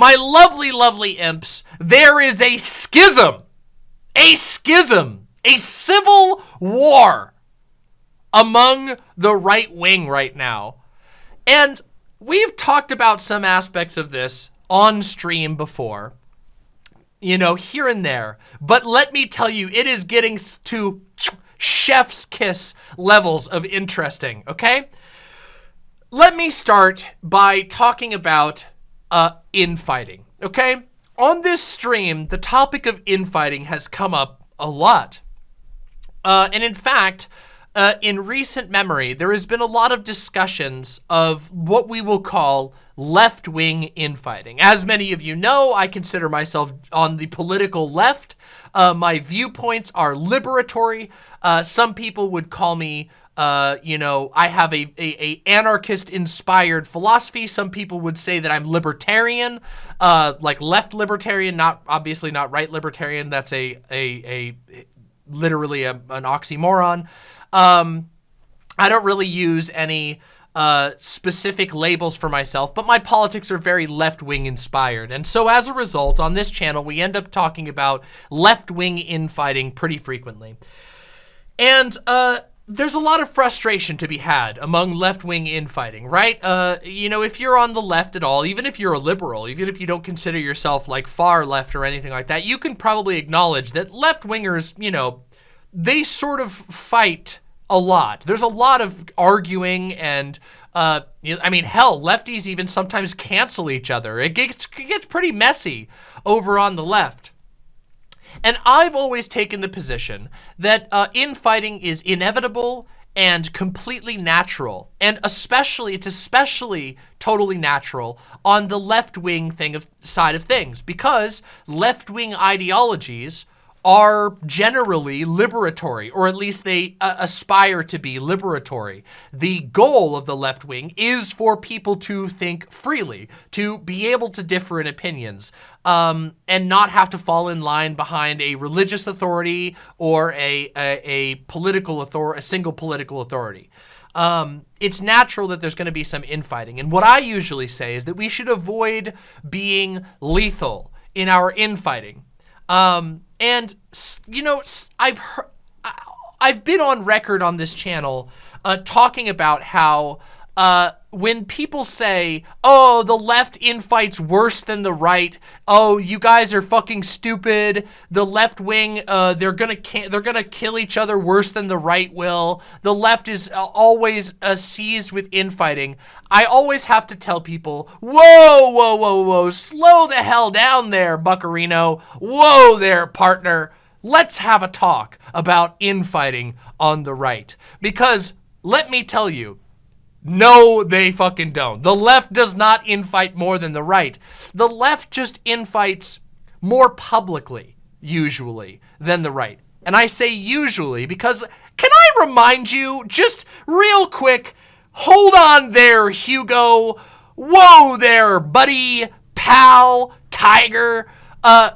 my lovely, lovely imps, there is a schism, a schism, a civil war among the right wing right now. And we've talked about some aspects of this on stream before, you know, here and there. But let me tell you, it is getting to chef's kiss levels of interesting, okay? Let me start by talking about uh, infighting, okay? On this stream, the topic of infighting has come up a lot. Uh, and in fact, uh, in recent memory, there has been a lot of discussions of what we will call left-wing infighting. As many of you know, I consider myself on the political left. Uh, my viewpoints are liberatory. Uh, some people would call me, uh, you know, I have a, a, a anarchist-inspired philosophy. Some people would say that I'm libertarian, uh, like left libertarian, not obviously not right libertarian. That's a a, a literally a, an oxymoron. Um, I don't really use any uh, specific labels for myself, but my politics are very left-wing inspired. And so as a result, on this channel, we end up talking about left-wing infighting pretty frequently. And uh, there's a lot of frustration to be had among left-wing infighting, right? Uh, you know, if you're on the left at all, even if you're a liberal, even if you don't consider yourself like far left or anything like that, you can probably acknowledge that left-wingers, you know, they sort of fight a lot. There's a lot of arguing and, uh, I mean, hell, lefties even sometimes cancel each other. It gets, it gets pretty messy over on the left. And I've always taken the position that uh, infighting is inevitable and completely natural. And especially, it's especially totally natural on the left-wing thing of side of things because left-wing ideologies are generally liberatory, or at least they uh, aspire to be liberatory. The goal of the left wing is for people to think freely, to be able to differ in opinions, um, and not have to fall in line behind a religious authority or a, a, a political authority, a single political authority. Um, it's natural that there's going to be some infighting. And what I usually say is that we should avoid being lethal in our infighting. Um, and, you know, I've heard, I've been on record on this channel uh, talking about how uh, when people say, oh, the left infights worse than the right, oh, you guys are fucking stupid, the left wing, uh, they're gonna they're gonna kill each other worse than the right will, the left is uh, always uh, seized with infighting, I always have to tell people, whoa, whoa, whoa, whoa, slow the hell down there, Buckarino, whoa there, partner, let's have a talk about infighting on the right. Because, let me tell you, no, they fucking don't. The left does not infight more than the right. The left just infights more publicly, usually, than the right. And I say usually because, can I remind you, just real quick, hold on there, Hugo. Whoa there, buddy, pal, tiger. Uh,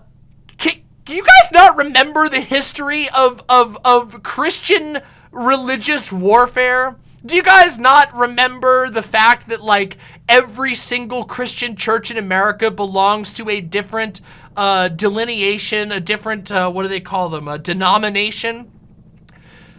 can you guys not remember the history of, of, of Christian religious warfare? Do you guys not remember the fact that like every single Christian church in America belongs to a different uh, delineation, a different, uh, what do they call them, a denomination?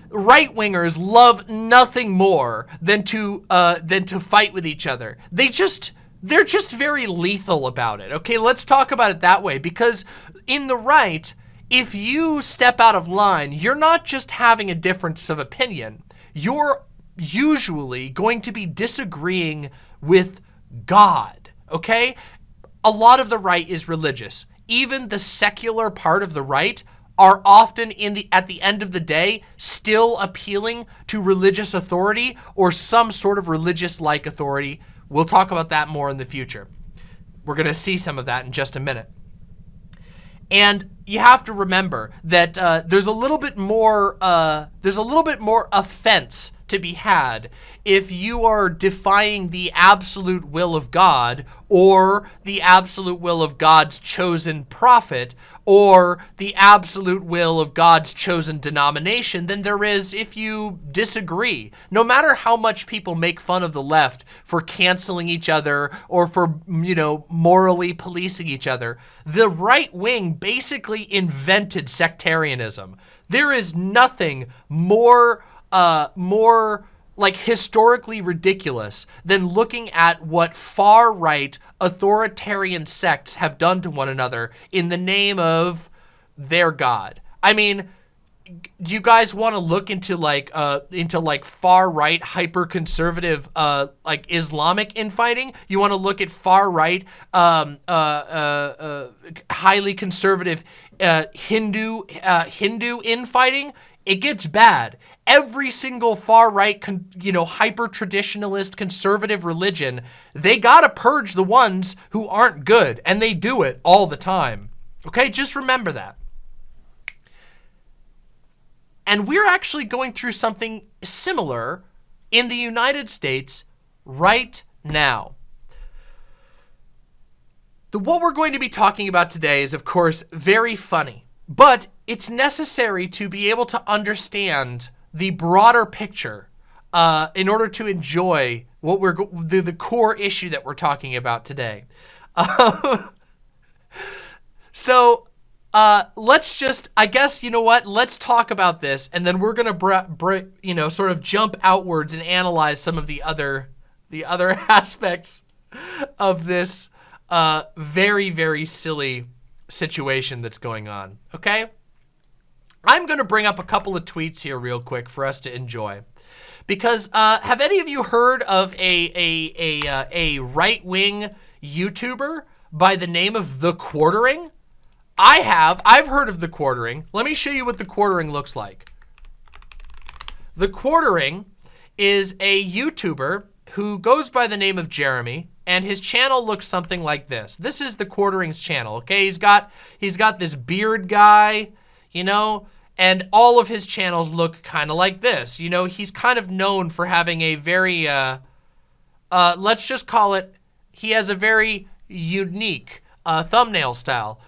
Right-wingers love nothing more than to, uh, than to fight with each other. They just, they're just very lethal about it. Okay, let's talk about it that way because in the right, if you step out of line, you're not just having a difference of opinion. You're usually going to be disagreeing with God, okay? A lot of the right is religious. Even the secular part of the right are often in the at the end of the day still appealing to religious authority or some sort of religious-like authority. We'll talk about that more in the future. We're going to see some of that in just a minute. And you have to remember that uh, there's a little bit more uh, there's a little bit more offense to be had if you are defying the absolute will of God or the absolute will of God's chosen prophet or the absolute will of God's chosen denomination than there is if you disagree. No matter how much people make fun of the left for canceling each other or for, you know, morally policing each other, the right wing basically invented sectarianism. There is nothing more, uh, more like historically ridiculous than looking at what far right authoritarian sects have done to one another in the name of their God. I mean, do you guys want to look into like uh into like far right hyper conservative uh like Islamic infighting? You want to look at far right um uh uh, uh highly conservative uh Hindu uh Hindu infighting? It gets bad every single far right, you know, hyper traditionalist conservative religion, they got to purge the ones who aren't good and they do it all the time. Okay, just remember that. And we're actually going through something similar in the United States right now. The, what we're going to be talking about today is, of course, very funny, but it's necessary to be able to understand the broader picture uh, in order to enjoy what we're the, the core issue that we're talking about today. So uh, let's just, I guess, you know what? Let's talk about this, and then we're gonna, you know, sort of jump outwards and analyze some of the other, the other aspects of this uh, very, very silly situation that's going on. Okay. I'm going to bring up a couple of tweets here real quick for us to enjoy. Because uh, have any of you heard of a, a, a, uh, a right-wing YouTuber by the name of The Quartering? I have. I've heard of The Quartering. Let me show you what The Quartering looks like. The Quartering is a YouTuber who goes by the name of Jeremy and his channel looks something like this. This is the Quartering's channel, okay? He's got he's got this beard guy, you know, and all of his channels look kind of like this. You know, he's kind of known for having a very, uh, uh, let's just call it, he has a very unique uh, thumbnail style.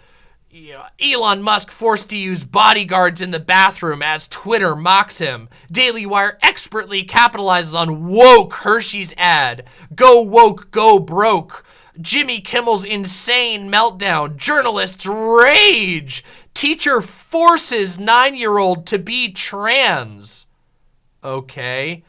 You know, Elon Musk forced to use bodyguards in the bathroom as Twitter mocks him. Daily Wire expertly capitalizes on woke Hershey's ad. Go woke, go broke. Jimmy Kimmel's insane meltdown. Journalists rage. Teacher forces nine-year-old to be trans. Okay.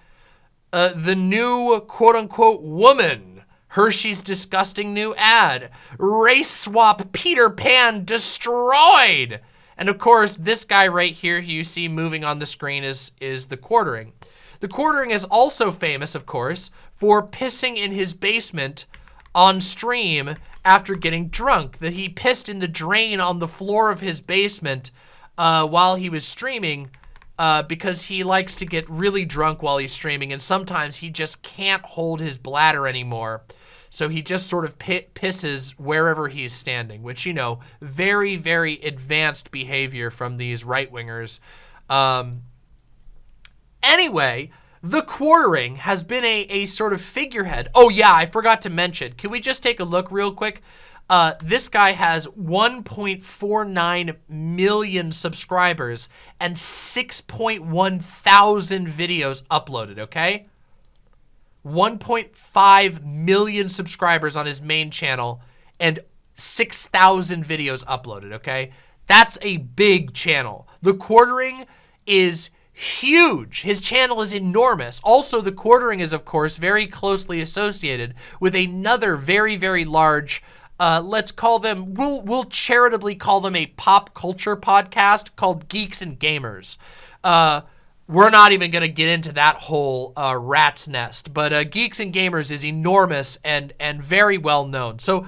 Uh, the new quote-unquote woman. Hershey's disgusting new ad. Race swap Peter Pan destroyed. And of course, this guy right here who you see moving on the screen is, is the quartering. The quartering is also famous, of course, for pissing in his basement on stream after getting drunk, that he pissed in the drain on the floor of his basement uh, while he was streaming uh, because he likes to get really drunk while he's streaming and sometimes he just can't hold his bladder anymore. So he just sort of pisses wherever he's standing, which, you know, very, very advanced behavior from these right-wingers. Um, anyway, the quartering has been a, a sort of figurehead. Oh yeah, I forgot to mention. Can we just take a look real quick? Uh, this guy has 1.49 million subscribers and 6.1 thousand videos uploaded, okay? 1.5 million subscribers on his main channel and 6,000 videos uploaded, okay? That's a big channel. The quartering is huge. His channel is enormous. Also, the quartering is, of course, very closely associated with another very, very large, uh, let's call them, we'll, we'll charitably call them a pop culture podcast called Geeks and Gamers. Uh, we're not even going to get into that whole uh, rat's nest, but uh, Geeks and Gamers is enormous and, and very well known. So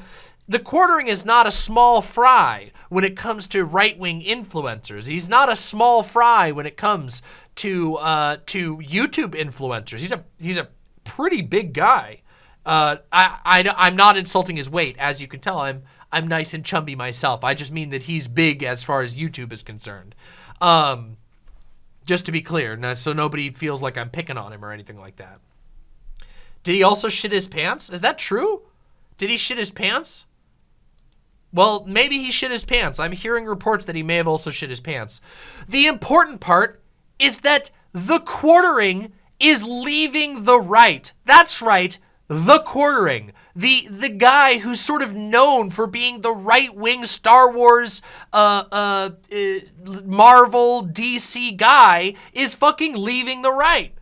the quartering is not a small fry when it comes to right-wing influencers. He's not a small fry when it comes to uh, to YouTube influencers. He's a he's a pretty big guy. Uh, I, I I'm not insulting his weight, as you can tell. I'm I'm nice and chumby myself. I just mean that he's big as far as YouTube is concerned. Um, Just to be clear, so nobody feels like I'm picking on him or anything like that. Did he also shit his pants? Is that true? Did he shit his pants? Well, maybe he shit his pants. I'm hearing reports that he may have also shit his pants. The important part is that the quartering is leaving the right. That's right, the quartering. The the guy who's sort of known for being the right-wing Star Wars, uh, uh, uh, Marvel, DC guy is fucking leaving the right.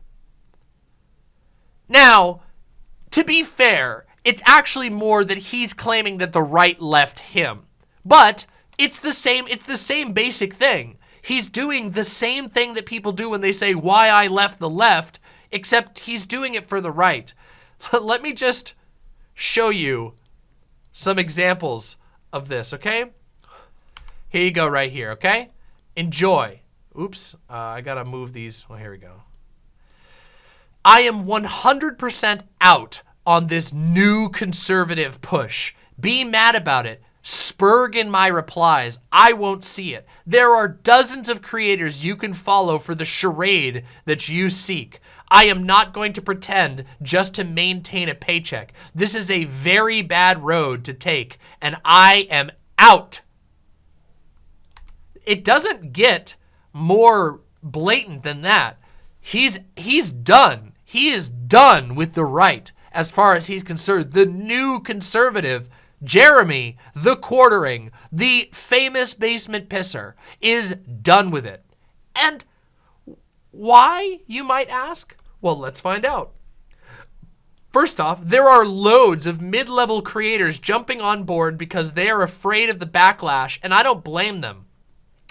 Now, to be fair, it's actually more that he's claiming that the right left him. But it's the same it's the same basic thing. He's doing the same thing that people do when they say why I left the left, except he's doing it for the right. Let me just show you some examples of this, okay? Here you go right here, okay? Enjoy. Oops, uh, I gotta move these. Well, here we go. I am 100% out on this new conservative push. Be mad about it. Spurg in my replies. I won't see it. There are dozens of creators you can follow for the charade that you seek. I am not going to pretend just to maintain a paycheck. This is a very bad road to take, and I am out. It doesn't get more blatant than that. He's he's done. He is done with the right as far as he's concerned. The new conservative, Jeremy, the quartering, the famous basement pisser, is done with it. And why, you might ask? Well, let's find out. First off, there are loads of mid-level creators jumping on board because they are afraid of the backlash, and I don't blame them.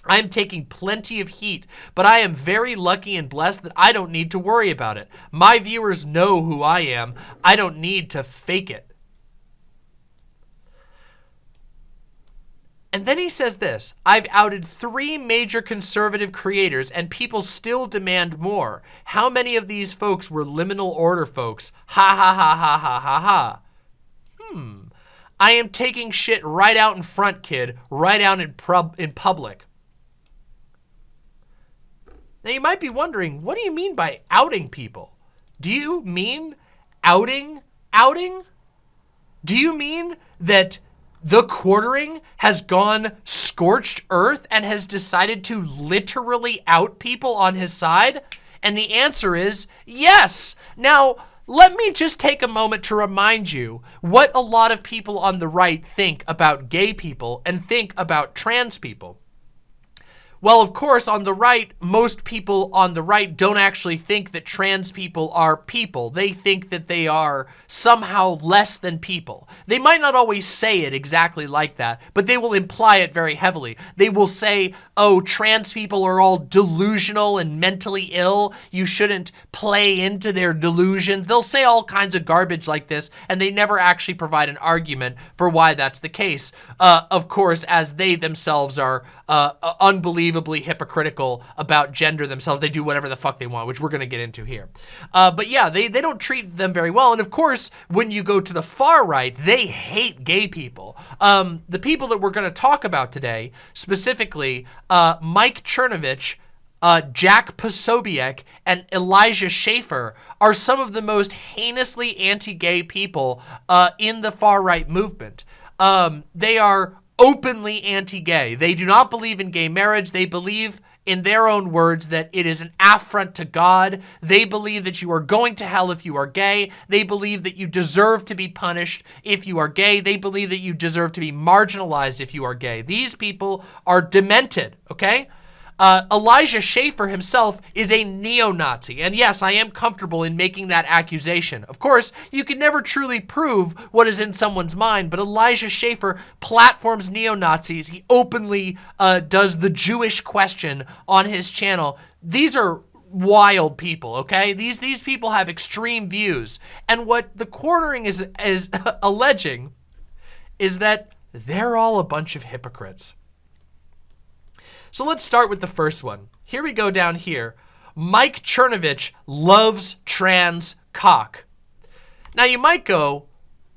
I am taking plenty of heat, but I am very lucky and blessed that I don't need to worry about it. My viewers know who I am. I don't need to fake it. And then he says this, I've outed three major conservative creators and people still demand more. How many of these folks were liminal order folks? Ha ha ha ha ha ha ha. Hmm. I am taking shit right out in front, kid. Right out in, in public. Now you might be wondering, what do you mean by outing people? Do you mean outing outing? Do you mean that the quartering has gone scorched earth and has decided to literally out people on his side? And the answer is yes. Now, let me just take a moment to remind you what a lot of people on the right think about gay people and think about trans people. Well, of course, on the right, most people on the right don't actually think that trans people are people. They think that they are somehow less than people. They might not always say it exactly like that, but they will imply it very heavily. They will say, oh, trans people are all delusional and mentally ill. You shouldn't play into their delusions. They'll say all kinds of garbage like this, and they never actually provide an argument for why that's the case. Uh, of course, as they themselves are uh, unbelievably hypocritical about gender themselves. They do whatever the fuck they want, which we're going to get into here. Uh, but yeah, they, they don't treat them very well. And of course, when you go to the far right, they hate gay people. Um, the people that we're going to talk about today, specifically uh, Mike Cernovich, uh, Jack Posobiec, and Elijah Schaffer are some of the most heinously anti-gay people uh, in the far-right movement. Um, they are openly anti-gay. They do not believe in gay marriage. They believe in their own words that it is an affront to God. They believe that you are going to hell if you are gay. They believe that you deserve to be punished if you are gay. They believe that you deserve to be marginalized if you are gay. These people are demented, okay? Uh, Elijah Schaffer himself is a neo-Nazi. And yes, I am comfortable in making that accusation. Of course, you can never truly prove what is in someone's mind, but Elijah Schaffer platforms neo-Nazis. He openly uh, does the Jewish question on his channel. These are wild people, okay? These these people have extreme views. And what the quartering is, is alleging is that they're all a bunch of hypocrites. So let's start with the first one. Here we go down here. Mike Cernovich loves trans cock. Now you might go,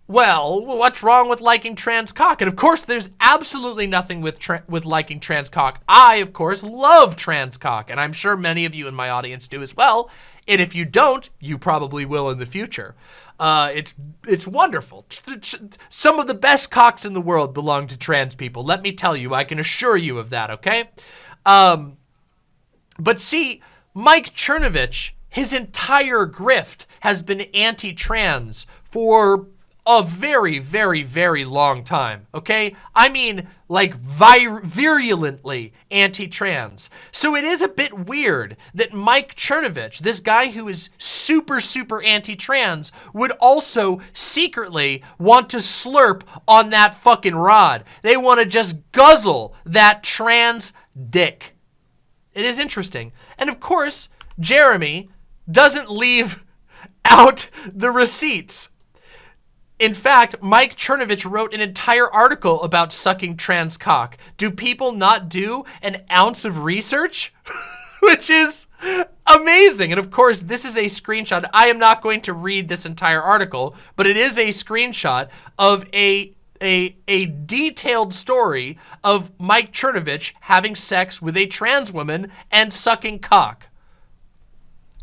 well, what's wrong with liking trans cock? And of course, there's absolutely nothing with with liking trans cock. I, of course, love trans cock, and I'm sure many of you in my audience do as well. And if you don't, you probably will in the future. Uh, it's it's wonderful. Some of the best cocks in the world belong to trans people. Let me tell you, I can assure you of that. Okay, um, but see, Mike Cernovich, his entire grift has been anti-trans for a very, very, very long time, okay? I mean, like, vir virulently anti-trans. So it is a bit weird that Mike Cernovich, this guy who is super, super anti-trans, would also secretly want to slurp on that fucking rod. They want to just guzzle that trans dick. It is interesting. And of course, Jeremy doesn't leave out the receipts in fact, Mike Cernovich wrote an entire article about sucking trans cock. Do people not do an ounce of research? Which is amazing. And of course, this is a screenshot. I am not going to read this entire article, but it is a screenshot of a a, a detailed story of Mike Cernovich having sex with a trans woman and sucking cock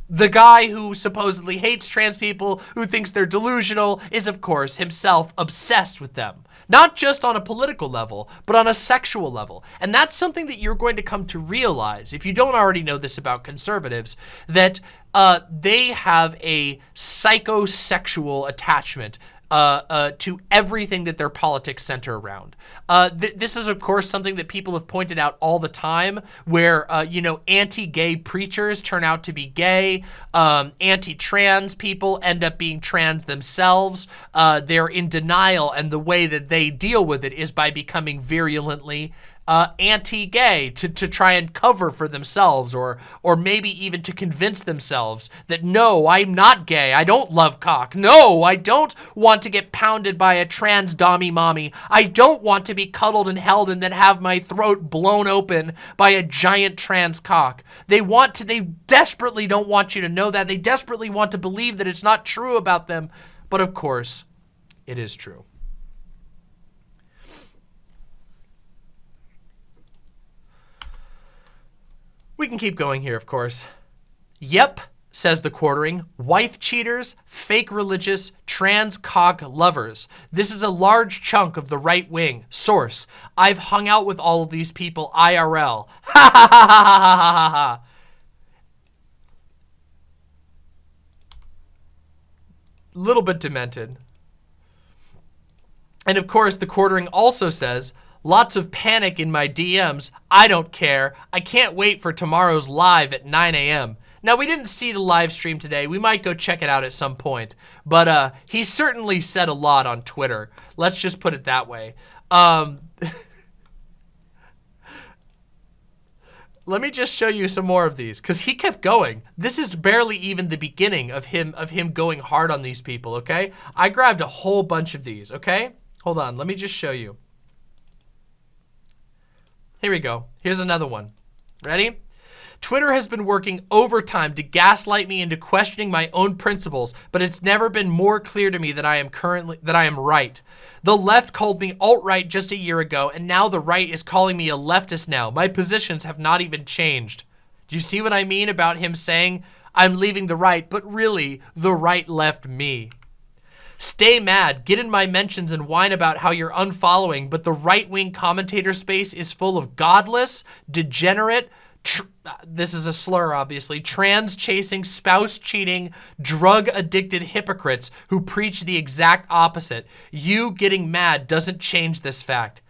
the guy who supposedly hates trans people, who thinks they're delusional, is of course himself obsessed with them. Not just on a political level, but on a sexual level. And that's something that you're going to come to realize, if you don't already know this about conservatives, that uh, they have a psychosexual attachment uh, uh, to everything that their politics center around. Uh, th this is, of course, something that people have pointed out all the time, where, uh, you know, anti-gay preachers turn out to be gay, um, anti-trans people end up being trans themselves. Uh, they're in denial, and the way that they deal with it is by becoming virulently uh, anti-gay to, to try and cover for themselves or or maybe even to convince themselves that no, I'm not gay. I don't love cock. No, I don't want to get pounded by a trans dommy mommy. I don't want to be cuddled and held and then have my throat blown open by a giant trans cock. They want to, they desperately don't want you to know that. They desperately want to believe that it's not true about them. But of course, it is true. We can keep going here, of course. Yep, says the quartering, wife cheaters, fake religious, trans cock lovers. This is a large chunk of the right wing. Source, I've hung out with all of these people IRL. Ha ha ha ha ha ha ha. Little bit demented. And of course, the quartering also says, Lots of panic in my DMs. I don't care. I can't wait for tomorrow's live at 9 a.m. Now, we didn't see the live stream today. We might go check it out at some point. But uh, he certainly said a lot on Twitter. Let's just put it that way. Um, let me just show you some more of these because he kept going. This is barely even the beginning of him of him going hard on these people, okay? I grabbed a whole bunch of these, okay? Hold on, let me just show you. Here we go. Here's another one. Ready? Twitter has been working overtime to gaslight me into questioning my own principles, but it's never been more clear to me that I am currently that I am right. The left called me alt-right just a year ago, and now the right is calling me a leftist now. My positions have not even changed. Do you see what I mean about him saying I'm leaving the right, but really the right left me? Stay mad, get in my mentions and whine about how you're unfollowing, but the right-wing commentator space is full of godless, degenerate, this is a slur, obviously, trans-chasing, spouse-cheating, drug-addicted hypocrites who preach the exact opposite. You getting mad doesn't change this fact.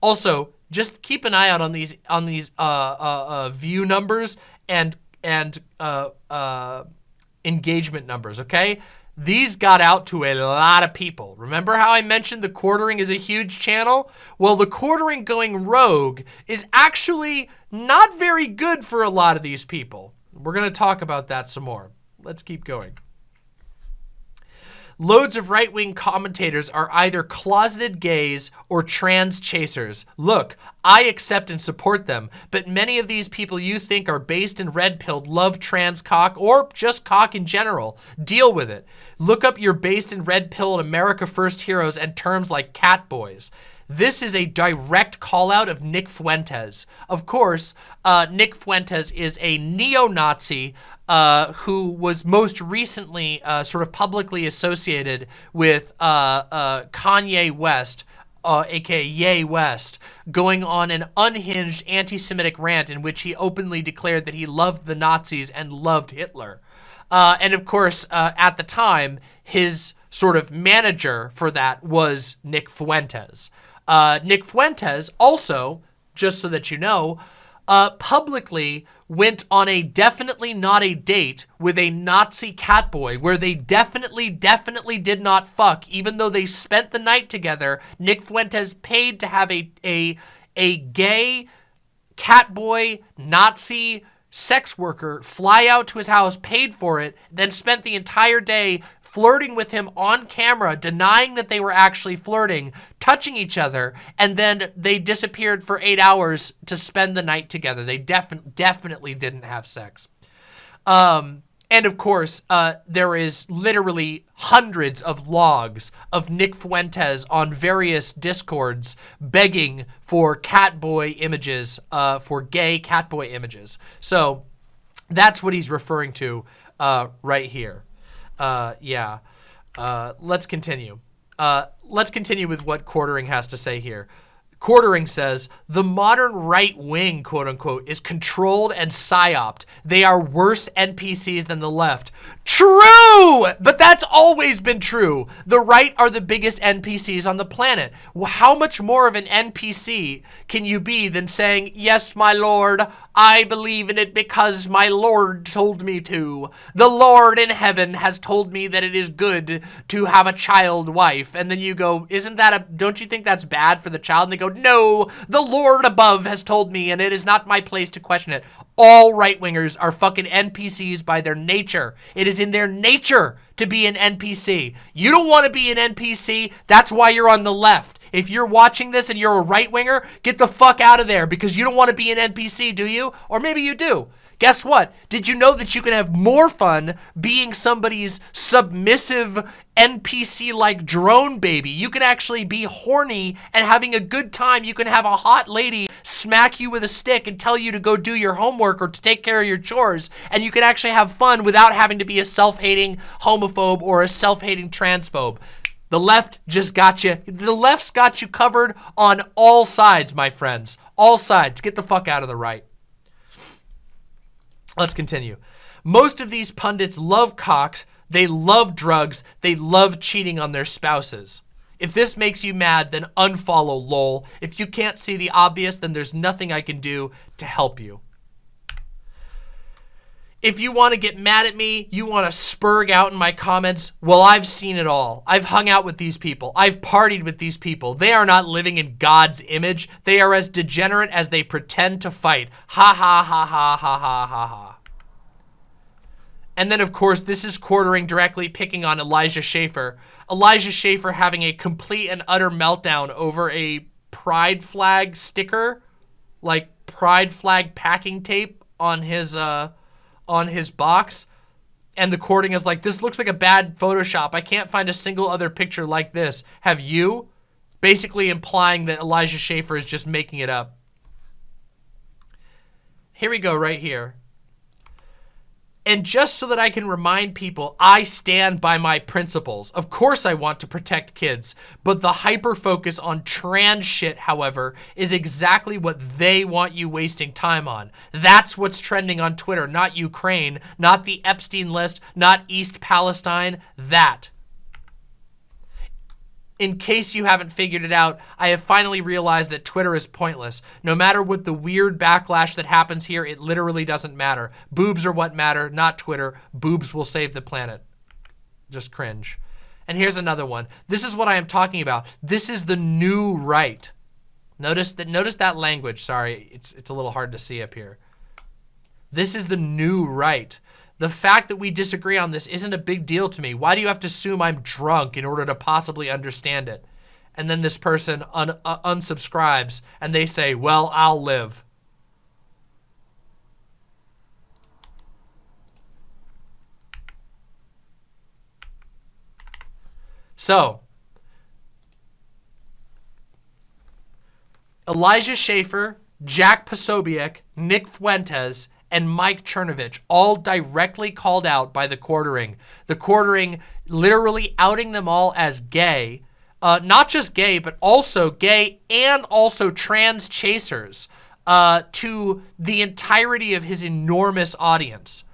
Also, just keep an eye out on these on these uh, uh, uh, view numbers and and uh, uh, engagement numbers, okay? These got out to a lot of people. Remember how I mentioned the quartering is a huge channel? Well, the quartering going rogue is actually not very good for a lot of these people. We're going to talk about that some more. Let's keep going. Loads of right-wing commentators are either closeted gays or trans chasers. Look, I accept and support them, but many of these people you think are based and red-pilled love trans cock or just cock in general. Deal with it. Look up your based and red-pilled America First heroes and terms like cat boys. This is a direct call out of Nick Fuentes. Of course, uh, Nick Fuentes is a neo-Nazi uh, who was most recently uh, sort of publicly associated with uh, uh, Kanye West, uh, aka Ye West, going on an unhinged anti-Semitic rant in which he openly declared that he loved the Nazis and loved Hitler. and of course, at the time, his sort of manager for that was Nick Fuentes. Uh, Nick Fuentes also, just so that you know, uh, publicly went on a definitely not a date with a Nazi catboy where they definitely, definitely did not fuck, even though they spent the night together. Nick Fuentes paid to have a, a, a gay catboy Nazi sex worker fly out to his house, paid for it, then spent the entire day flirting with him on camera, denying that they were actually flirting, touching each other, and then they disappeared for eight hours to spend the night together. They defi definitely didn't have sex. Um, and of course, uh, there is literally hundreds of logs of Nick Fuentes on various discords begging for catboy images, uh, for gay catboy images. So that's what he's referring to uh, right here. Uh, yeah. Uh, let's continue. Uh, let's continue with what Quartering has to say here. Quartering says, the modern right wing, quote unquote, is controlled and psyoped. They are worse NPCs than the left. True! But that's always been true. The right are the biggest NPCs on the planet. How much more of an NPC can you be than saying, yes, my lord, I believe in it because my Lord told me to. The Lord in heaven has told me that it is good to have a child wife. And then you go, isn't that a, don't you think that's bad for the child? And they go, no, the Lord above has told me and it is not my place to question it. All right-wingers are fucking NPCs by their nature. It is in their nature to be an NPC. You don't want to be an NPC. That's why you're on the left. If you're watching this and you're a right-winger, get the fuck out of there because you don't want to be an NPC, do you? Or maybe you do. Guess what? Did you know that you can have more fun being somebody's submissive NPC-like drone baby? You can actually be horny and having a good time. You can have a hot lady smack you with a stick and tell you to go do your homework or to take care of your chores. And you can actually have fun without having to be a self-hating homophobe or a self-hating transphobe. The left just got you. The left's got you covered on all sides, my friends. All sides. Get the fuck out of the right. Let's continue. Most of these pundits love cocks. They love drugs. They love cheating on their spouses. If this makes you mad, then unfollow lol. If you can't see the obvious, then there's nothing I can do to help you. If you want to get mad at me, you want to spurg out in my comments, well, I've seen it all. I've hung out with these people. I've partied with these people. They are not living in God's image. They are as degenerate as they pretend to fight. Ha ha ha ha ha ha ha ha. And then, of course, this is quartering directly picking on Elijah Schaffer. Elijah Schaffer having a complete and utter meltdown over a pride flag sticker, like pride flag packing tape on his, uh, on his box and the cording is like, this looks like a bad Photoshop. I can't find a single other picture like this. Have you? Basically implying that Elijah Schaffer is just making it up. Here we go right here. And just so that I can remind people, I stand by my principles. Of course I want to protect kids, but the hyper focus on trans shit, however, is exactly what they want you wasting time on. That's what's trending on Twitter, not Ukraine, not the Epstein list, not East Palestine, that in case you haven't figured it out, I have finally realized that Twitter is pointless. No matter what the weird backlash that happens here, it literally doesn't matter. Boobs are what matter, not Twitter. Boobs will save the planet. Just cringe. And here's another one. This is what I am talking about. This is the new right. Notice that notice that language. Sorry, it's it's a little hard to see up here. This is the new right. The fact that we disagree on this isn't a big deal to me. Why do you have to assume I'm drunk in order to possibly understand it? And then this person un uh, unsubscribes and they say, well, I'll live. So, Elijah Schaffer, Jack Posobiec, Nick Fuentes, and Mike Cernovich, all directly called out by the quartering. The quartering literally outing them all as gay. Uh, not just gay, but also gay and also trans chasers uh, to the entirety of his enormous audience.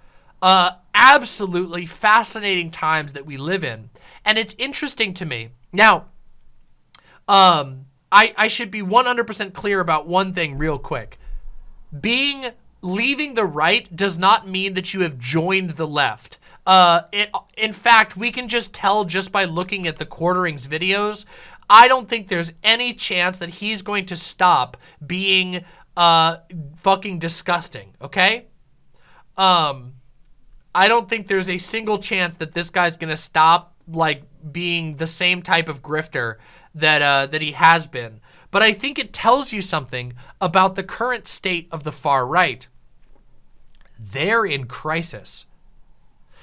Uh, absolutely fascinating times that we live in. And it's interesting to me. Now, um, I, I should be 100% clear about one thing real quick. Being leaving the right does not mean that you have joined the left. Uh, it, in fact, we can just tell just by looking at the Quarterings videos. I don't think there's any chance that he's going to stop being uh, fucking disgusting, okay? Um, I don't think there's a single chance that this guy's going to stop, like, being the same type of grifter that, uh, that he has been. But I think it tells you something about the current state of the far right. They're in crisis.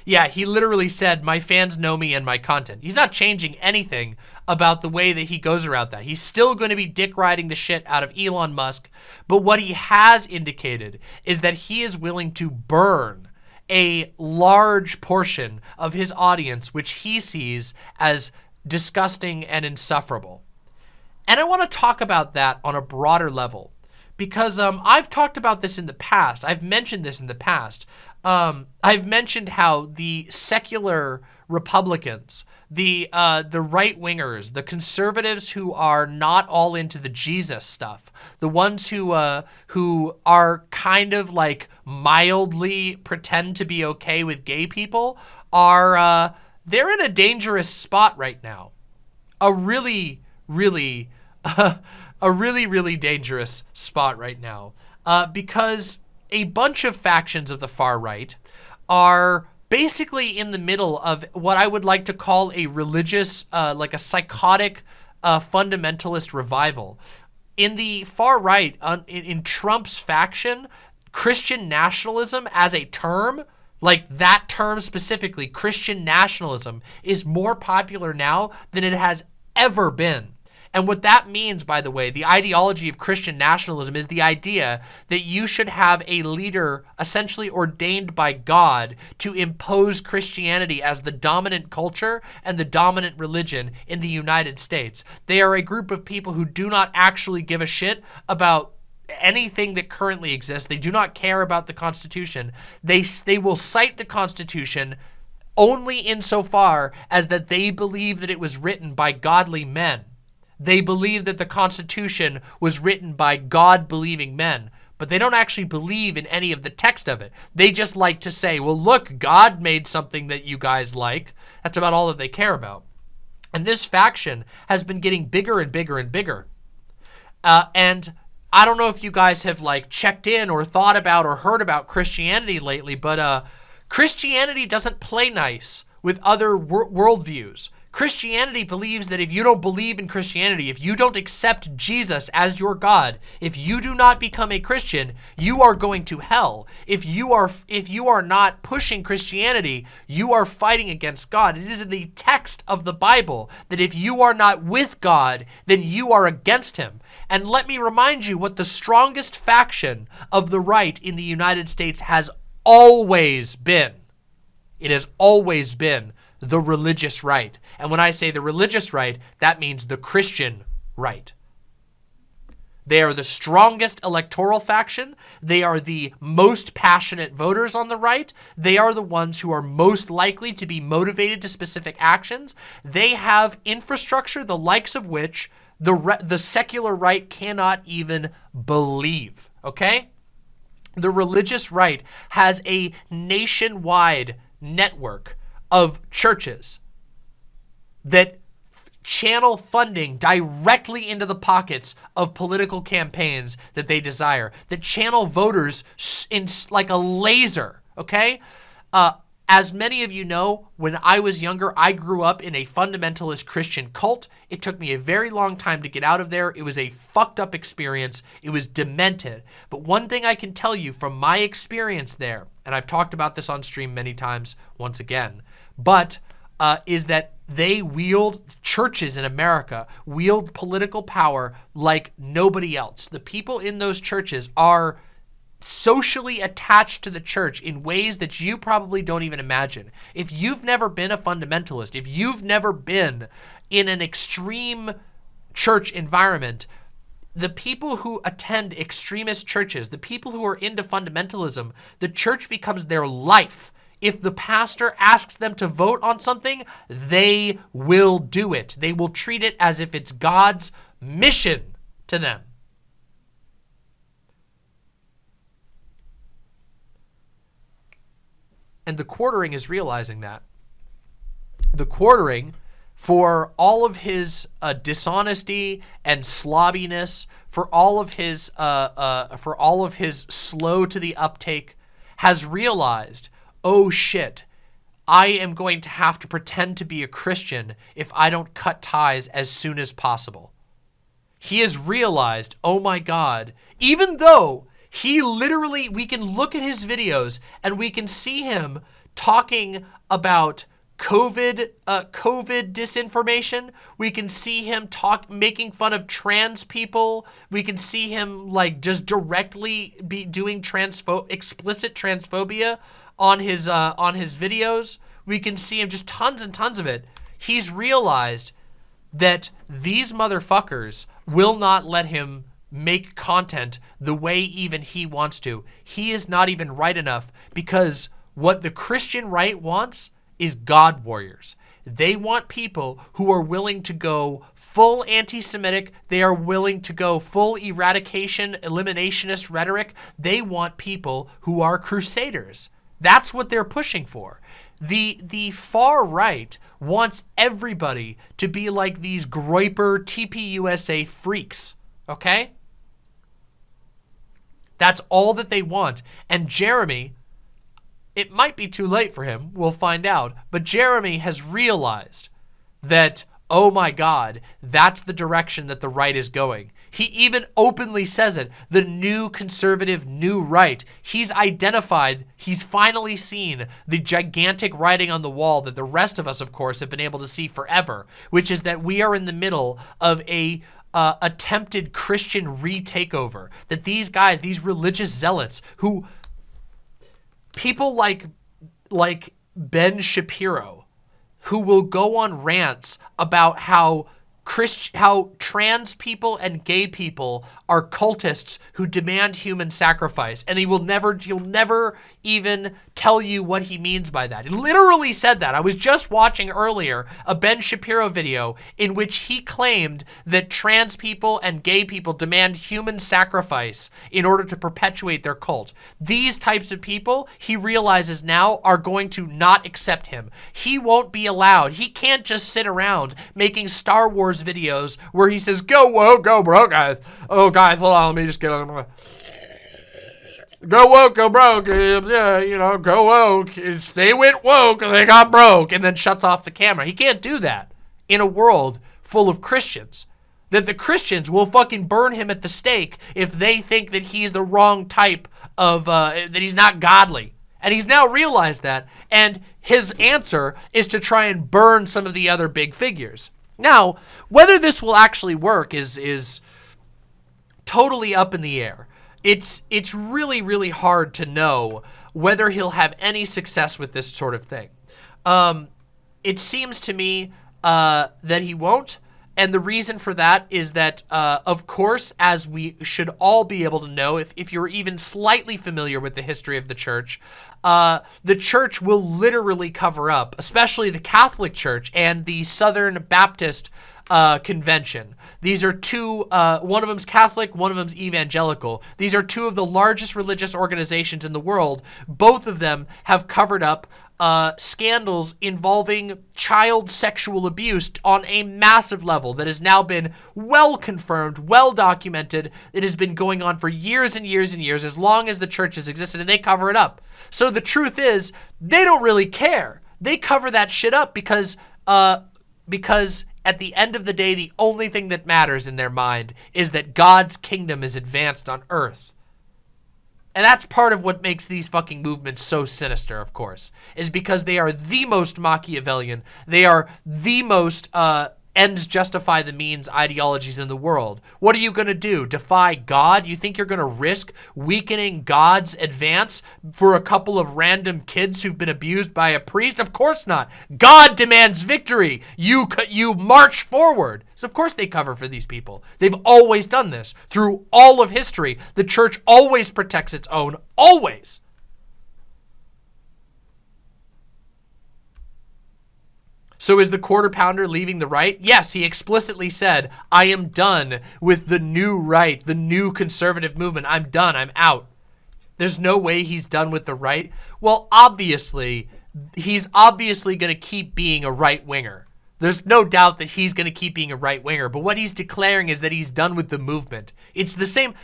Yeah, he literally said, my fans know me and my content. He's not changing anything about the way that he goes around that. He's still going to be dick riding the shit out of Elon Musk. But what he has indicated is that he is willing to burn a large portion of his audience, which he sees as disgusting and insufferable. And I want to talk about that on a broader level because um, I've talked about this in the past. I've mentioned this in the past. Um, I've mentioned how the secular Republicans, the uh, the right wingers, the conservatives who are not all into the Jesus stuff, the ones who uh, who are kind of like mildly pretend to be okay with gay people, are uh, they're in a dangerous spot right now. A really, really, a really, really dangerous spot right now. Uh, because a bunch of factions of the far right are basically in the middle of what I would like to call a religious, uh, like a psychotic uh, fundamentalist revival. In the far right, in, in Trump's faction, Christian nationalism as a term like that term specifically, Christian nationalism, is more popular now than it has ever been. And what that means, by the way, the ideology of Christian nationalism is the idea that you should have a leader essentially ordained by God to impose Christianity as the dominant culture and the dominant religion in the United States. They are a group of people who do not actually give a shit about anything that currently exists. They do not care about the Constitution. They, they will cite the Constitution only insofar as that they believe that it was written by godly men. They believe that the Constitution was written by God-believing men, but they don't actually believe in any of the text of it. They just like to say, well, look, God made something that you guys like. That's about all that they care about. And this faction has been getting bigger and bigger and bigger. Uh, and I don't know if you guys have like checked in or thought about or heard about Christianity lately, but uh, Christianity doesn't play nice with other wor worldviews. Christianity believes that if you don't believe in Christianity, if you don't accept Jesus as your God, if you do not become a Christian, you are going to hell. If you are if you are not pushing Christianity, you are fighting against God. It is in the text of the Bible that if you are not with God, then you are against him. And let me remind you what the strongest faction of the right in the United States has always been. It has always been the religious right. And when I say the religious right, that means the Christian right. They are the strongest electoral faction. They are the most passionate voters on the right. They are the ones who are most likely to be motivated to specific actions. They have infrastructure the likes of which the, the secular right cannot even believe, okay? The religious right has a nationwide network of churches that channel funding directly into the pockets of political campaigns that they desire, that channel voters in like a laser, okay? Uh, as many of you know, when I was younger, I grew up in a fundamentalist Christian cult. It took me a very long time to get out of there. It was a fucked up experience. It was demented. But one thing I can tell you from my experience there, and I've talked about this on stream many times once again, but uh, is that they wield churches in America, wield political power like nobody else. The people in those churches are socially attached to the church in ways that you probably don't even imagine. If you've never been a fundamentalist, if you've never been in an extreme church environment, the people who attend extremist churches, the people who are into fundamentalism, the church becomes their life. If the pastor asks them to vote on something, they will do it. They will treat it as if it's God's mission to them. And the quartering is realizing that. The quartering, for all of his uh, dishonesty and slobbiness, for all of his uh, uh, for all of his slow to the uptake, has realized, oh shit, I am going to have to pretend to be a Christian if I don't cut ties as soon as possible. He has realized, oh my God, even though he literally, we can look at his videos and we can see him talking about COVID, uh, COVID disinformation. We can see him talk, making fun of trans people. We can see him like just directly be doing transpho explicit transphobia on his uh, on his videos. We can see him just tons and tons of it. He's realized that these motherfuckers will not let him make content the way even he wants to. He is not even right enough because what the Christian right wants is God warriors. They want people who are willing to go full anti-Semitic. They are willing to go full eradication, eliminationist rhetoric. They want people who are crusaders. That's what they're pushing for. The, the far right wants everybody to be like these Groyper TPUSA freaks, okay? That's all that they want. And Jeremy, it might be too late for him, we'll find out, but Jeremy has realized that, oh my God, that's the direction that the right is going. He even openly says it, the new conservative new right. He's identified, he's finally seen the gigantic writing on the wall that the rest of us, of course, have been able to see forever, which is that we are in the middle of a uh, attempted Christian retakeover. That these guys, these religious zealots who people like like Ben Shapiro who will go on rants about how Christ how trans people and gay people are cultists who demand human sacrifice and he will never he'll never even tell you what he means by that. He literally said that. I was just watching earlier a Ben Shapiro video in which he claimed that trans people and gay people demand human sacrifice in order to perpetuate their cult. These types of people, he realizes now, are going to not accept him. He won't be allowed. He can't just sit around making Star Wars videos where he says, go, whoa, go, bro, guys. Oh, guys, hold on, let me just get on. Go woke, go broke. Yeah, you know, go woke. They went woke and they got broke and then shuts off the camera. He can't do that in a world full of Christians. That the Christians will fucking burn him at the stake if they think that he's the wrong type of, uh, that he's not godly. And he's now realized that. And his answer is to try and burn some of the other big figures. Now, whether this will actually work is, is totally up in the air it's it's really really hard to know whether he'll have any success with this sort of thing. Um, it seems to me uh, that he won't. And the reason for that is that, uh, of course, as we should all be able to know, if, if you're even slightly familiar with the history of the church, uh, the church will literally cover up, especially the Catholic Church and the Southern Baptist uh, Convention. These are two, uh, one of them's Catholic, one of them's evangelical. These are two of the largest religious organizations in the world. Both of them have covered up uh, scandals involving child sexual abuse on a massive level that has now been well confirmed, well documented. It has been going on for years and years and years, as long as the church has existed, and they cover it up. So the truth is, they don't really care. They cover that shit up because, uh, because at the end of the day, the only thing that matters in their mind is that God's kingdom is advanced on earth. And that's part of what makes these fucking movements so sinister, of course, is because they are the most Machiavellian. They are the most uh, ends justify the means ideologies in the world. What are you going to do? Defy God? You think you're going to risk weakening God's advance for a couple of random kids who've been abused by a priest? Of course not. God demands victory. You you march forward. So of course they cover for these people. They've always done this through all of history. The church always protects its own, always. So is the quarter pounder leaving the right? Yes, he explicitly said, I am done with the new right, the new conservative movement. I'm done. I'm out. There's no way he's done with the right. Well, obviously, he's obviously going to keep being a right winger. There's no doubt that he's going to keep being a right winger. But what he's declaring is that he's done with the movement. It's the same.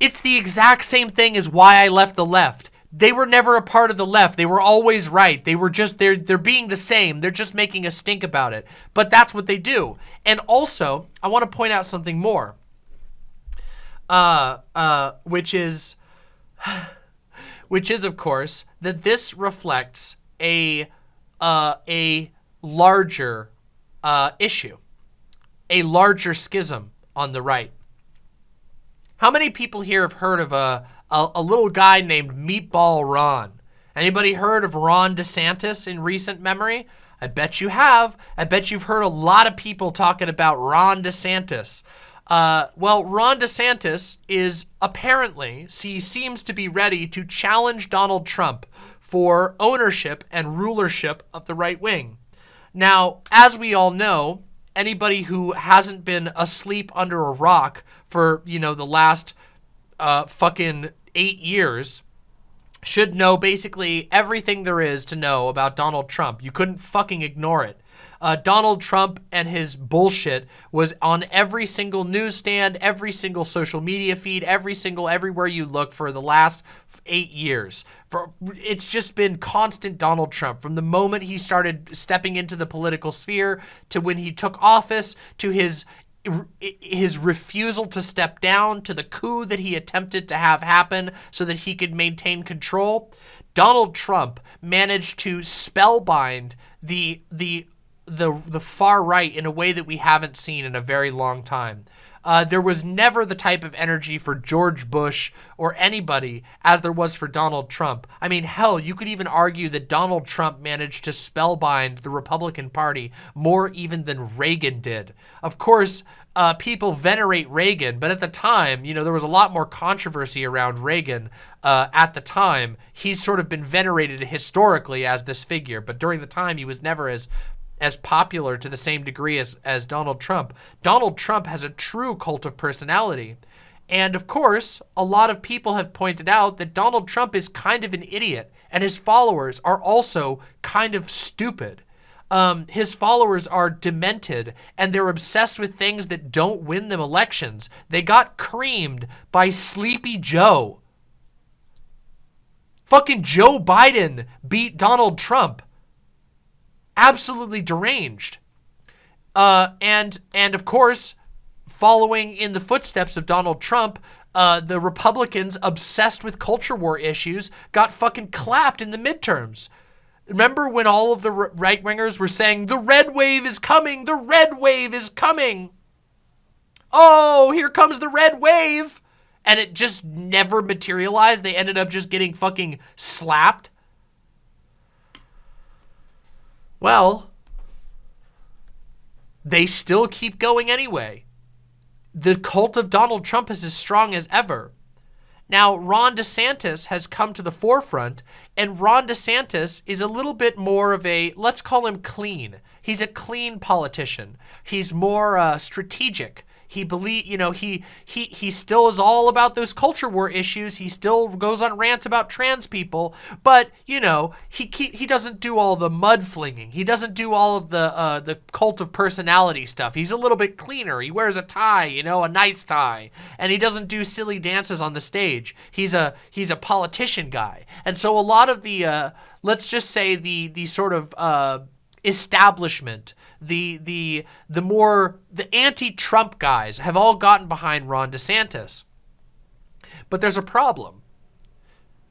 It's the exact same thing as why I left the left they were never a part of the left. They were always right. They were just they're they're being the same. They're just making a stink about it. But that's what they do. And also, I want to point out something more. Uh uh which is which is of course that this reflects a uh a larger uh issue. A larger schism on the right. How many people here have heard of a a, a little guy named Meatball Ron. Anybody heard of Ron DeSantis in recent memory? I bet you have. I bet you've heard a lot of people talking about Ron DeSantis. Uh, well, Ron DeSantis is apparently, he seems to be ready to challenge Donald Trump for ownership and rulership of the right wing. Now, as we all know, anybody who hasn't been asleep under a rock for, you know, the last uh, fucking eight years should know basically everything there is to know about Donald Trump. You couldn't fucking ignore it. Uh, Donald Trump and his bullshit was on every single newsstand, every single social media feed, every single everywhere you look for the last eight years. For It's just been constant Donald Trump from the moment he started stepping into the political sphere to when he took office to his his refusal to step down to the coup that he attempted to have happen so that he could maintain control, Donald Trump managed to spellbind the the the the far right in a way that we haven't seen in a very long time. Uh, there was never the type of energy for George Bush or anybody as there was for Donald Trump. I mean, hell, you could even argue that Donald Trump managed to spellbind the Republican Party more even than Reagan did. Of course, uh, people venerate Reagan, but at the time, you know, there was a lot more controversy around Reagan uh, at the time. He's sort of been venerated historically as this figure, but during the time, he was never as as popular to the same degree as, as Donald Trump. Donald Trump has a true cult of personality. And of course, a lot of people have pointed out that Donald Trump is kind of an idiot and his followers are also kind of stupid. Um, his followers are demented and they're obsessed with things that don't win them elections. They got creamed by Sleepy Joe. Fucking Joe Biden beat Donald Trump absolutely deranged. Uh, and and of course, following in the footsteps of Donald Trump, uh, the Republicans obsessed with culture war issues got fucking clapped in the midterms. Remember when all of the right wingers were saying, the red wave is coming, the red wave is coming. Oh, here comes the red wave. And it just never materialized. They ended up just getting fucking slapped. Well, they still keep going anyway. The cult of Donald Trump is as strong as ever. Now, Ron DeSantis has come to the forefront, and Ron DeSantis is a little bit more of a, let's call him clean. He's a clean politician. He's more uh, strategic. He believe, you know, he he he still is all about those culture war issues. He still goes on rants about trans people, but you know, he he, he doesn't do all the mud flinging. He doesn't do all of the uh, the cult of personality stuff. He's a little bit cleaner. He wears a tie, you know, a nice tie, and he doesn't do silly dances on the stage. He's a he's a politician guy, and so a lot of the uh, let's just say the the sort of uh, establishment, the the the more the anti-Trump guys have all gotten behind Ron DeSantis. But there's a problem.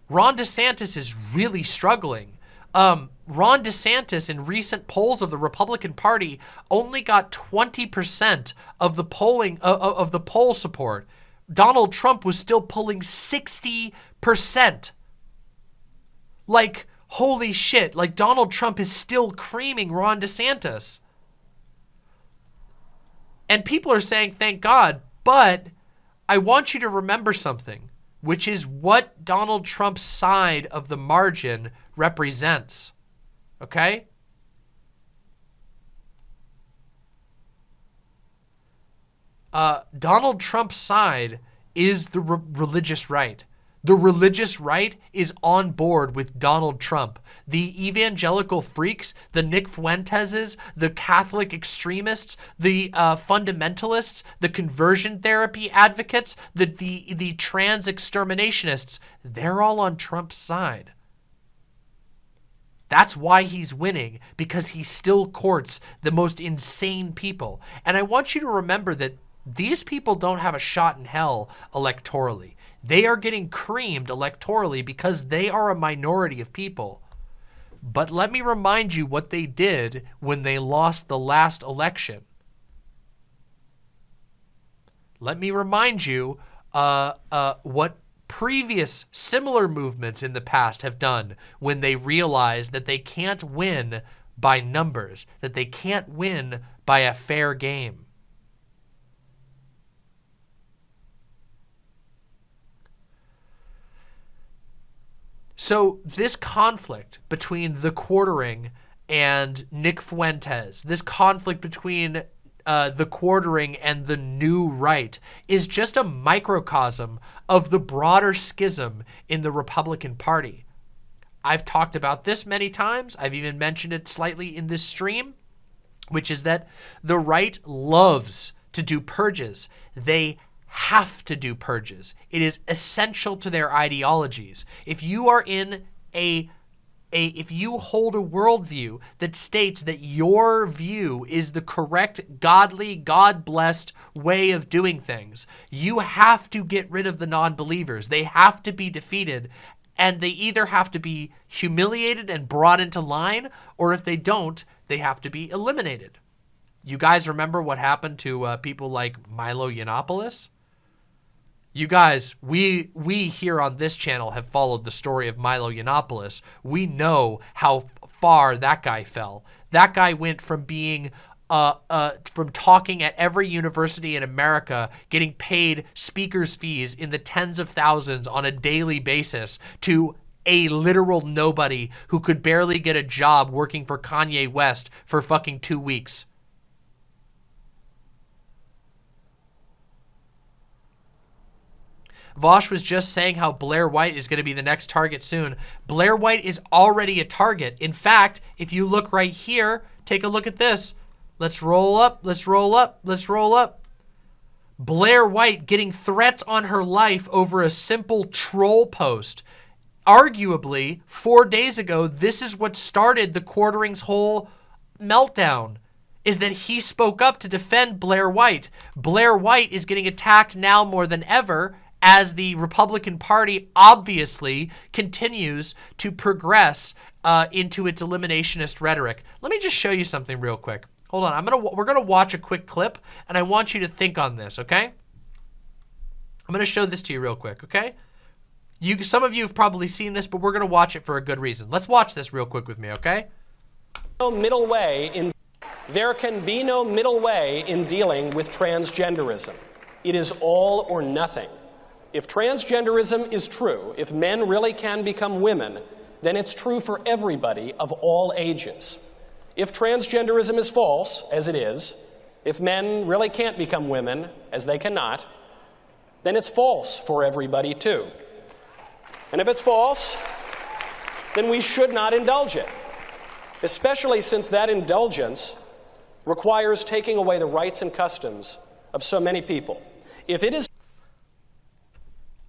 Ron DeSantis is really struggling. Um, Ron DeSantis in recent polls of the Republican Party only got 20% of the polling uh, of the poll support. Donald Trump was still pulling 60%. Like holy shit, like Donald Trump is still creaming Ron DeSantis. And people are saying, thank God, but I want you to remember something, which is what Donald Trump's side of the margin represents. Okay? Uh, Donald Trump's side is the re religious right. The religious right is on board with Donald Trump. The evangelical freaks, the Nick Fuenteses, the Catholic extremists, the uh, fundamentalists, the conversion therapy advocates, the, the, the trans exterminationists, they're all on Trump's side. That's why he's winning, because he still courts the most insane people. And I want you to remember that these people don't have a shot in hell electorally. They are getting creamed electorally because they are a minority of people. But let me remind you what they did when they lost the last election. Let me remind you uh, uh, what previous similar movements in the past have done when they realize that they can't win by numbers, that they can't win by a fair game. So this conflict between the quartering and Nick Fuentes, this conflict between uh, the quartering and the new right is just a microcosm of the broader schism in the Republican Party. I've talked about this many times. I've even mentioned it slightly in this stream, which is that the right loves to do purges. They have to do purges. It is essential to their ideologies. If you are in a a, if you hold a worldview that states that your view is the correct, godly, God-blessed way of doing things, you have to get rid of the non-believers. They have to be defeated, and they either have to be humiliated and brought into line, or if they don't, they have to be eliminated. You guys remember what happened to uh, people like Milo Yiannopoulos? You guys, we we here on this channel have followed the story of Milo Yiannopoulos. We know how far that guy fell. That guy went from being uh, uh, from talking at every university in America, getting paid speakers fees in the tens of thousands on a daily basis to a literal nobody who could barely get a job working for Kanye West for fucking two weeks. Vosh was just saying how Blair White is going to be the next target soon. Blair White is already a target. In fact, if you look right here, take a look at this. Let's roll up, let's roll up, let's roll up. Blair White getting threats on her life over a simple troll post. Arguably, four days ago, this is what started the quartering's whole meltdown is that he spoke up to defend Blair White. Blair White is getting attacked now more than ever as the Republican Party obviously continues to progress uh, into its eliminationist rhetoric. Let me just show you something real quick. Hold on, I'm gonna we're gonna watch a quick clip, and I want you to think on this, okay? I'm gonna show this to you real quick, okay? You, some of you have probably seen this, but we're gonna watch it for a good reason. Let's watch this real quick with me, okay? No middle way in there can be no middle way in dealing with transgenderism. It is all or nothing. If transgenderism is true, if men really can become women, then it's true for everybody of all ages. If transgenderism is false, as it is, if men really can't become women, as they cannot, then it's false for everybody too. And if it's false, then we should not indulge it, especially since that indulgence requires taking away the rights and customs of so many people. If it is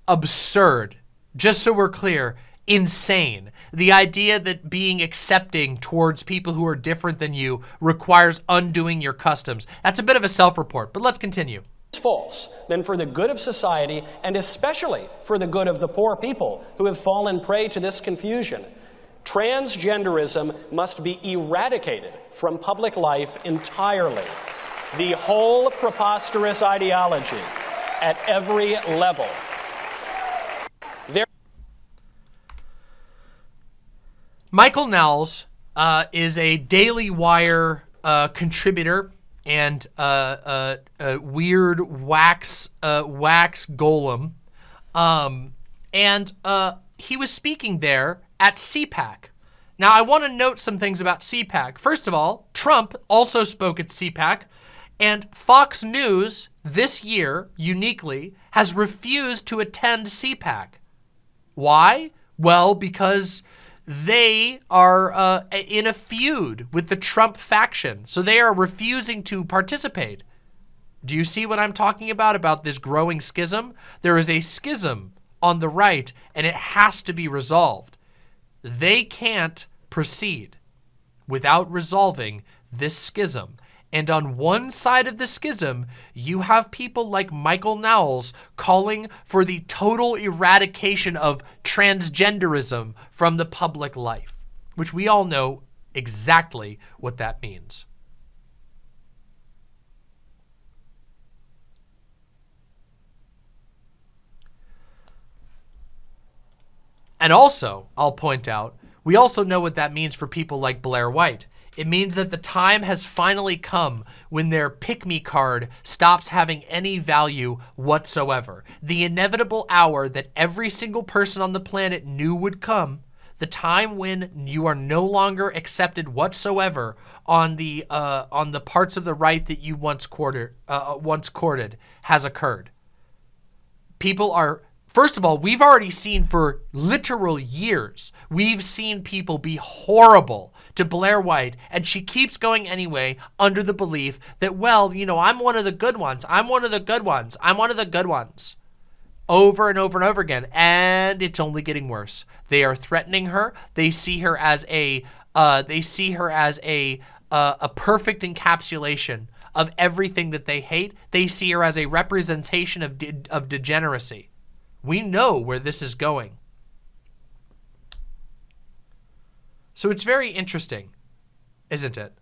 absurd, just so we're clear, insane. The idea that being accepting towards people who are different than you requires undoing your customs. That's a bit of a self-report, but let's continue. False, then for the good of society and especially for the good of the poor people who have fallen prey to this confusion, transgenderism must be eradicated from public life entirely. The whole preposterous ideology at every level. There Michael Knowles uh, is a Daily Wire uh, contributor and uh, uh a weird wax uh, wax golem, um, and uh, he was speaking there at CPAC. Now, I want to note some things about CPAC. First of all, Trump also spoke at CPAC, and Fox News this year, uniquely, has refused to attend CPAC. Why? Well, because they are uh, in a feud with the Trump faction. So they are refusing to participate. Do you see what I'm talking about, about this growing schism? There is a schism on the right, and it has to be resolved. They can't proceed without resolving this schism. And on one side of the schism, you have people like Michael Knowles calling for the total eradication of transgenderism from the public life, which we all know exactly what that means. And also, I'll point out, we also know what that means for people like Blair White. It means that the time has finally come when their pick-me card stops having any value whatsoever. The inevitable hour that every single person on the planet knew would come, the time when you are no longer accepted whatsoever on the uh, on the parts of the right that you once courted, uh, once courted has occurred. People are First of all, we've already seen for literal years, we've seen people be horrible to Blair White, and she keeps going anyway under the belief that, well, you know, I'm one of the good ones. I'm one of the good ones. I'm one of the good ones. Over and over and over again, and it's only getting worse. They are threatening her. They see her as a, uh, they see her as a, uh, a perfect encapsulation of everything that they hate. They see her as a representation of, de of degeneracy. We know where this is going. So it's very interesting, isn't it?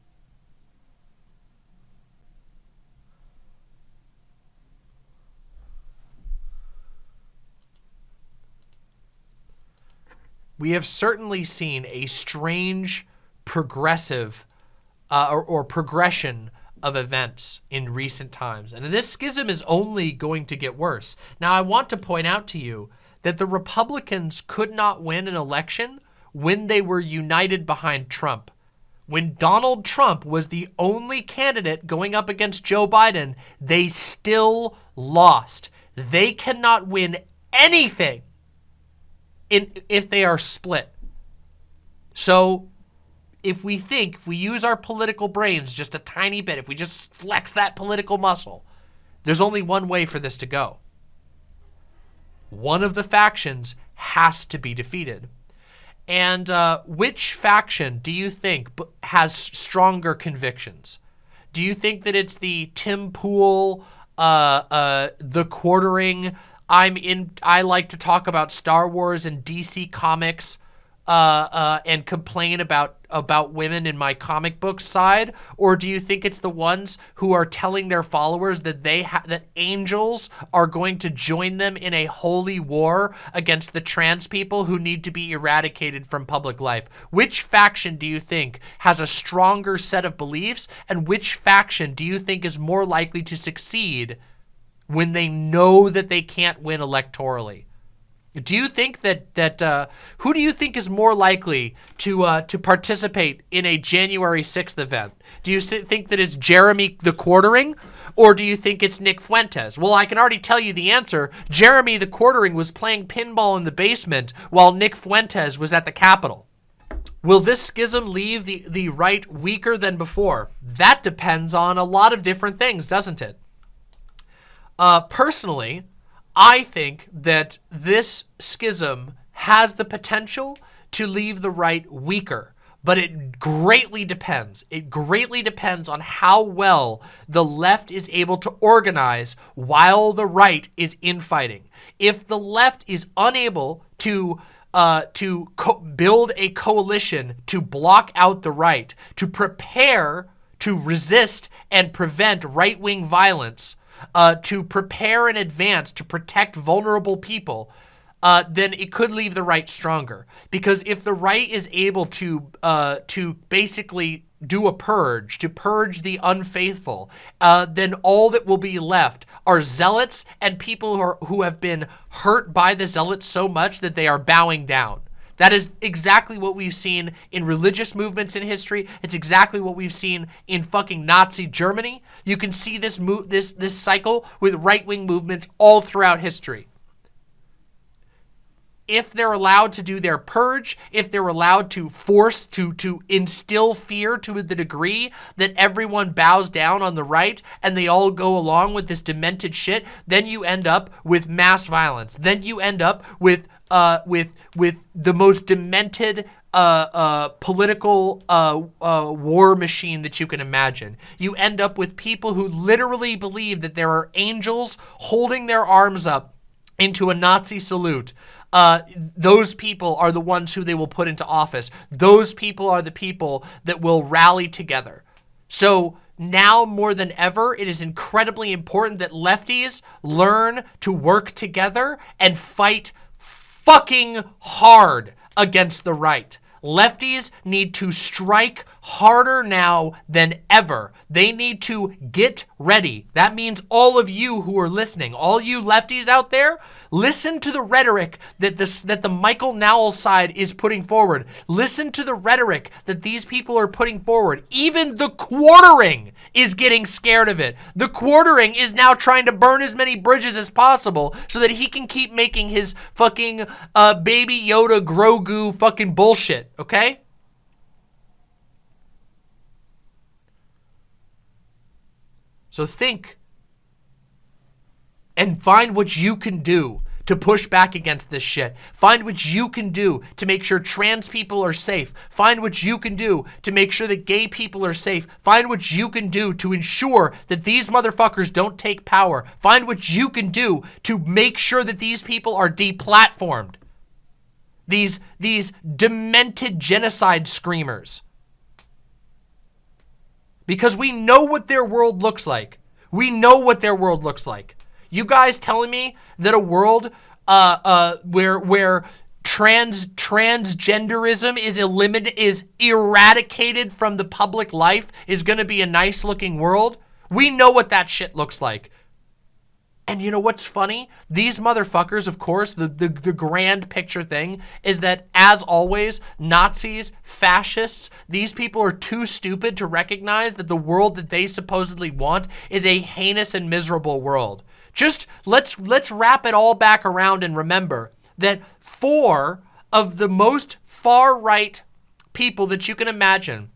We have certainly seen a strange progressive uh, or, or progression of events in recent times. And this schism is only going to get worse. Now, I want to point out to you that the Republicans could not win an election when they were united behind Trump. When Donald Trump was the only candidate going up against Joe Biden, they still lost. They cannot win anything in, if they are split. So if we think, if we use our political brains just a tiny bit, if we just flex that political muscle, there's only one way for this to go. One of the factions has to be defeated. And uh, which faction do you think has stronger convictions? Do you think that it's the Tim Pool, uh, uh, the quartering, I'm in, I like to talk about Star Wars and DC Comics, uh, uh, and complain about about women in my comic book side, or do you think it's the ones who are telling their followers that they that angels are going to join them in a holy war against the trans people who need to be eradicated from public life? Which faction do you think has a stronger set of beliefs, and which faction do you think is more likely to succeed when they know that they can't win electorally? Do you think that that uh, who do you think is more likely to uh, to participate in a January 6th event? Do you think that it's Jeremy the quartering or do you think it's Nick Fuentes? Well, I can already tell you the answer. Jeremy the quartering was playing pinball in the basement while Nick Fuentes was at the Capitol. Will this schism leave the, the right weaker than before? That depends on a lot of different things, doesn't it? Uh, personally, I think that this schism has the potential to leave the right weaker, but it greatly depends. It greatly depends on how well the left is able to organize while the right is infighting. If the left is unable to uh, to build a coalition to block out the right, to prepare to resist and prevent right-wing violence, uh, to prepare in advance to protect vulnerable people, uh, then it could leave the right stronger. Because if the right is able to uh, to basically do a purge, to purge the unfaithful, uh, then all that will be left are zealots and people who, are, who have been hurt by the zealots so much that they are bowing down. That is exactly what we've seen in religious movements in history. It's exactly what we've seen in fucking Nazi Germany. You can see this this this cycle with right-wing movements all throughout history if they're allowed to do their purge, if they're allowed to force, to, to instill fear to the degree that everyone bows down on the right and they all go along with this demented shit, then you end up with mass violence. Then you end up with, uh, with, with the most demented uh, uh, political uh, uh, war machine that you can imagine. You end up with people who literally believe that there are angels holding their arms up into a Nazi salute uh, those people are the ones who they will put into office. Those people are the people that will rally together. So now more than ever, it is incredibly important that lefties learn to work together and fight fucking hard against the right. Lefties need to strike harder now than ever. They need to get ready. That means all of you who are listening, all you lefties out there, listen to the rhetoric that this that the Michael Knowles side is putting forward. Listen to the rhetoric that these people are putting forward. Even the quartering is getting scared of it. The quartering is now trying to burn as many bridges as possible so that he can keep making his fucking uh, baby Yoda Grogu fucking bullshit, okay? So think and find what you can do to push back against this shit. Find what you can do to make sure trans people are safe. Find what you can do to make sure that gay people are safe. Find what you can do to ensure that these motherfuckers don't take power. Find what you can do to make sure that these people are deplatformed. These, these demented genocide screamers because we know what their world looks like. We know what their world looks like. You guys telling me that a world uh, uh, where where trans transgenderism is eliminated is eradicated from the public life is going to be a nice looking world? We know what that shit looks like. And you know what's funny? These motherfuckers, of course, the, the, the grand picture thing is that, as always, Nazis, fascists, these people are too stupid to recognize that the world that they supposedly want is a heinous and miserable world. Just let's let's wrap it all back around and remember that four of the most far-right people that you can imagine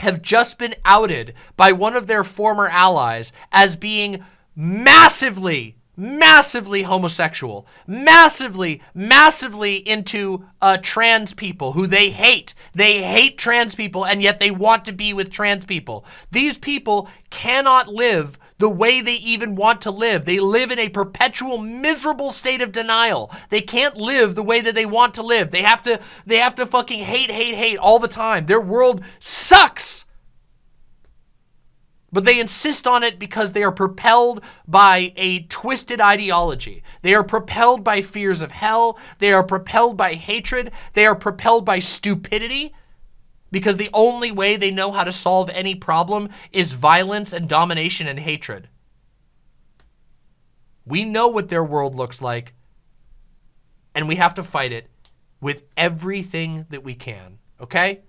have just been outed by one of their former allies as being massively massively homosexual, massively, massively into uh, trans people who they hate. They hate trans people and yet they want to be with trans people. These people cannot live the way they even want to live. They live in a perpetual miserable state of denial. They can't live the way that they want to live. They have to they have to fucking hate hate hate all the time. Their world sucks. But they insist on it because they are propelled by a twisted ideology. They are propelled by fears of hell. They are propelled by hatred. They are propelled by stupidity because the only way they know how to solve any problem is violence and domination and hatred. We know what their world looks like. And we have to fight it with everything that we can, okay?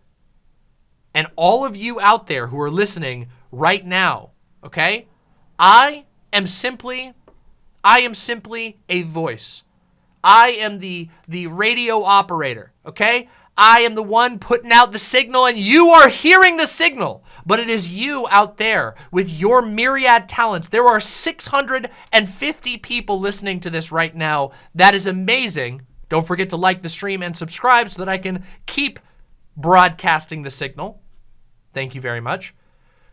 And all of you out there who are listening right now, okay? I am simply, I am simply a voice. I am the, the radio operator, okay? I am the one putting out the signal and you are hearing the signal. But it is you out there with your myriad talents. There are 650 people listening to this right now. That is amazing. Don't forget to like the stream and subscribe so that I can keep broadcasting the signal. Thank you very much.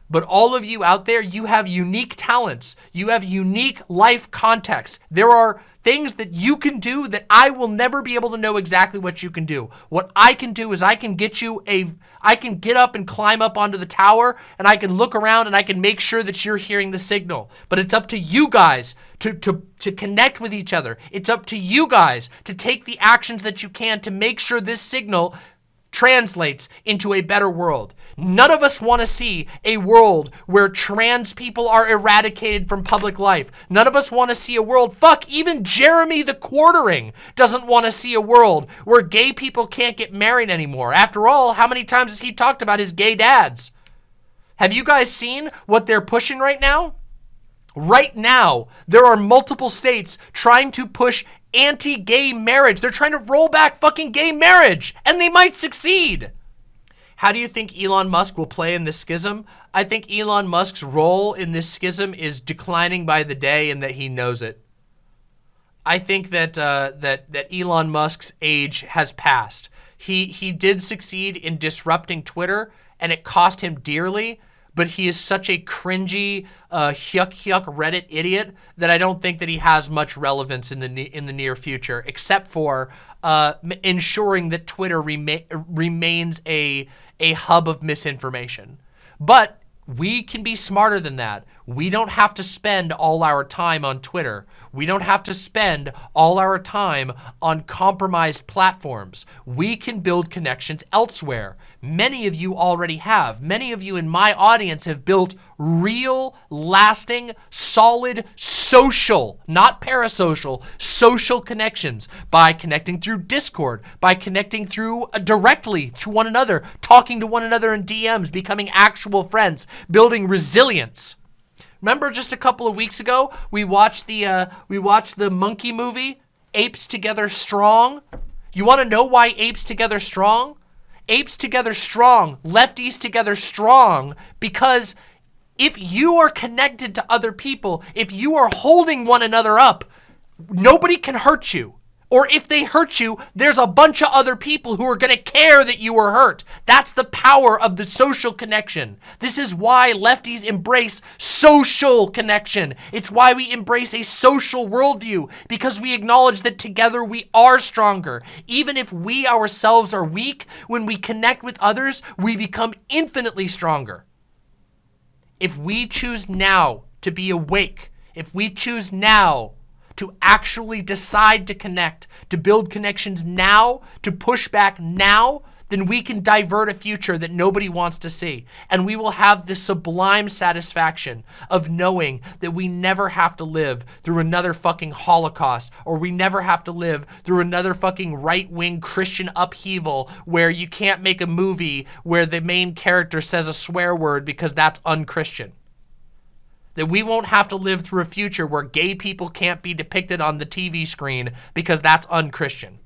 But all of you out there, you have unique talents. You have unique life context. There are things that you can do that I will never be able to know exactly what you can do. What I can do is I can get you a, I can get up and climb up onto the tower and I can look around and I can make sure that you're hearing the signal. But it's up to you guys to, to, to connect with each other. It's up to you guys to take the actions that you can to make sure this signal translates into a better world. None of us want to see a world where trans people are eradicated from public life. None of us want to see a world, fuck, even Jeremy the Quartering doesn't want to see a world where gay people can't get married anymore. After all, how many times has he talked about his gay dads? Have you guys seen what they're pushing right now? Right now, there are multiple states trying to push anti-gay marriage. They're trying to roll back fucking gay marriage, and they might succeed. How do you think Elon Musk will play in this schism? I think Elon Musk's role in this schism is declining by the day and that he knows it. I think that uh, that that Elon Musk's age has passed. He he did succeed in disrupting Twitter, and it cost him dearly but he is such a cringy, uh, hyuk hyuk Reddit idiot that I don't think that he has much relevance in the in the near future, except for uh, ensuring that Twitter rema remains a a hub of misinformation. But we can be smarter than that. We don't have to spend all our time on Twitter. We don't have to spend all our time on compromised platforms. We can build connections elsewhere. Many of you already have. Many of you in my audience have built real, lasting, solid, social, not parasocial, social connections by connecting through Discord, by connecting through uh, directly to one another, talking to one another in DMs, becoming actual friends, building resilience. Remember just a couple of weeks ago, we watched the uh, we watched the monkey movie, Apes Together Strong. You want to know why Apes Together Strong? Apes Together Strong, lefties together strong, because if you are connected to other people, if you are holding one another up, nobody can hurt you. Or if they hurt you, there's a bunch of other people who are going to care that you were hurt. That's the power of the social connection. This is why lefties embrace social connection. It's why we embrace a social worldview, because we acknowledge that together we are stronger. Even if we ourselves are weak, when we connect with others, we become infinitely stronger. If we choose now to be awake, if we choose now to actually decide to connect, to build connections now, to push back now, then we can divert a future that nobody wants to see. And we will have the sublime satisfaction of knowing that we never have to live through another fucking Holocaust or we never have to live through another fucking right-wing Christian upheaval where you can't make a movie where the main character says a swear word because that's unchristian that we won't have to live through a future where gay people can't be depicted on the TV screen because that's unchristian.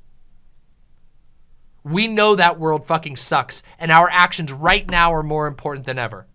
We know that world fucking sucks, and our actions right now are more important than ever.